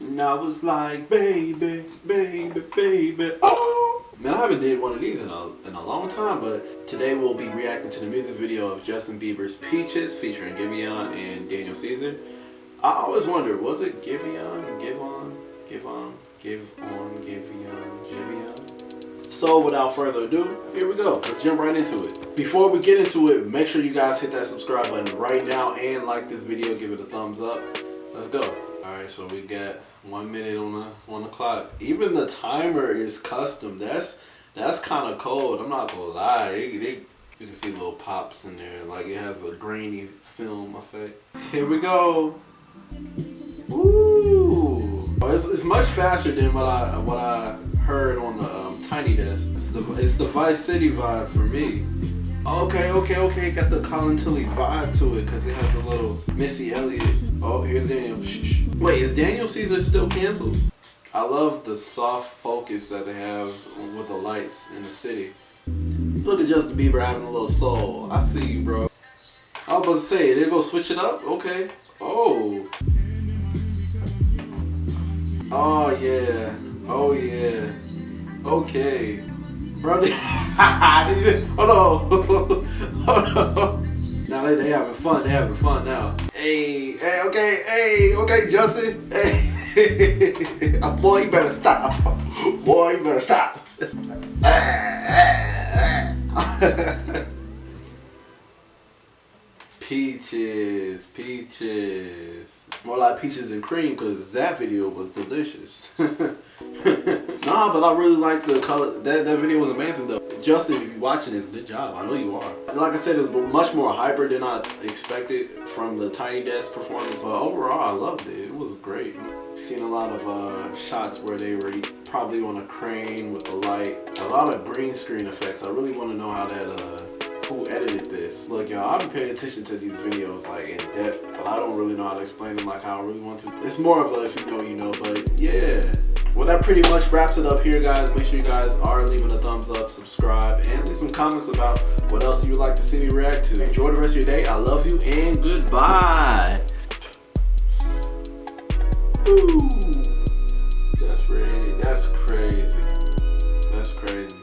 And I was like, baby, baby, baby, oh. Man, I haven't did one of these in a, in a long time, but today we'll be reacting to the music video of Justin Bieber's Peaches featuring Giveon and Daniel Caesar. I always wonder, was it Giveon, Give On, Give On, Give On, Giveon, Giveon? So without further ado, here we go. Let's jump right into it. Before we get into it, make sure you guys hit that subscribe button right now and like this video, give it a thumbs up. Let's go. Alright, so we got one minute on the on the clock. Even the timer is custom. That's that's kind of cold. I'm not gonna lie. They, they, you can see little pops in there. Like it has a grainy film effect. Here we go. Ooh, oh, it's, it's much faster than what I what I heard on the um, Tiny Desk. It's the it's the Vice City vibe for me. Okay, okay, okay. Got the Colin Tilley vibe to it because it has a little Missy Elliott. Oh, here's Daniel. Shh, shh. Wait, is Daniel Caesar still canceled? I love the soft focus that they have with the lights in the city. Look at Justin Bieber having a little soul. I see you, bro. I was about to say, they go switch it up? Okay. Oh. Oh, yeah. Oh, yeah. Okay. Bro, hold on. hold on. Now they, they having fun. They having fun now. Hey, hey, okay, hey, okay, Justin. Hey, boy, you better stop. Boy, you better stop. peaches, peaches. More like peaches and cream because that video was delicious. nah, but I really like the color. That, that video was amazing though. Justin, if you're watching this, good job. I know you are. Like I said, it's much more hyper than I expected from the Tiny Desk performance. But overall, I loved it. It was great. Seen a lot of uh, shots where they were probably on a crane with the light. A lot of green screen effects. I really want to know how that uh, who edited this. Look, y'all, I've been paying attention to these videos like in depth, but I don't really know how to explain them like how I really want to. It's more of a if you know, you know, but yeah. Well, that pretty much wraps it up here, guys. Make sure you guys are leaving a thumbs up, subscribe, and leave some comments about what else you would like to see me react to. Enjoy the rest of your day. I love you, and goodbye. Ooh. That's crazy. That's crazy. That's crazy.